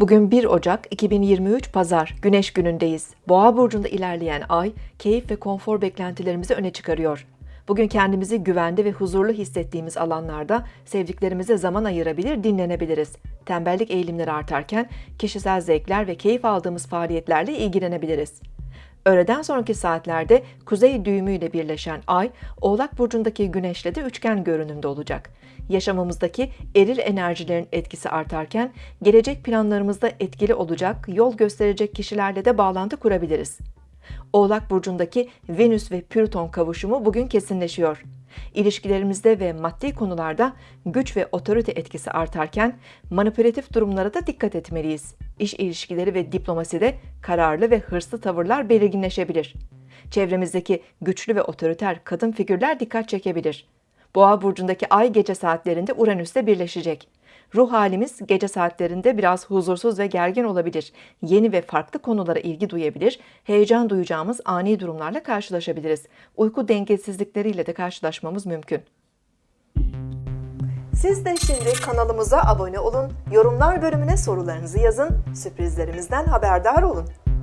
Bugün 1 Ocak 2023 Pazar, Güneş günündeyiz. Boğa burcunda ilerleyen ay, keyif ve konfor beklentilerimizi öne çıkarıyor. Bugün kendimizi güvende ve huzurlu hissettiğimiz alanlarda sevdiklerimize zaman ayırabilir, dinlenebiliriz. Tembellik eğilimleri artarken kişisel zevkler ve keyif aldığımız faaliyetlerle ilgilenebiliriz. Öğleden sonraki saatlerde kuzey düğümüyle birleşen ay, Oğlak burcundaki güneşle de üçgen görünümde olacak. Yaşamımızdaki eril enerjilerin etkisi artarken gelecek planlarımızda etkili olacak, yol gösterecek kişilerle de bağlantı kurabiliriz. Oğlak burcundaki Venüs ve Plüton kavuşumu bugün kesinleşiyor. İlişkilerimizde ve maddi konularda güç ve otorite etkisi artarken manipülatif durumlara da dikkat etmeliyiz. İş ilişkileri ve diplomaside kararlı ve hırslı tavırlar belirginleşebilir. Çevremizdeki güçlü ve otoriter kadın figürler dikkat çekebilir. Boğa burcundaki ay gece saatlerinde Uranüs'te birleşecek. Ruh halimiz gece saatlerinde biraz huzursuz ve gergin olabilir. Yeni ve farklı konulara ilgi duyabilir, heyecan duyacağımız ani durumlarla karşılaşabiliriz. Uyku dengesizlikleriyle de karşılaşmamız mümkün. Siz de şimdi kanalımıza abone olun, yorumlar bölümüne sorularınızı yazın, sürprizlerimizden haberdar olun.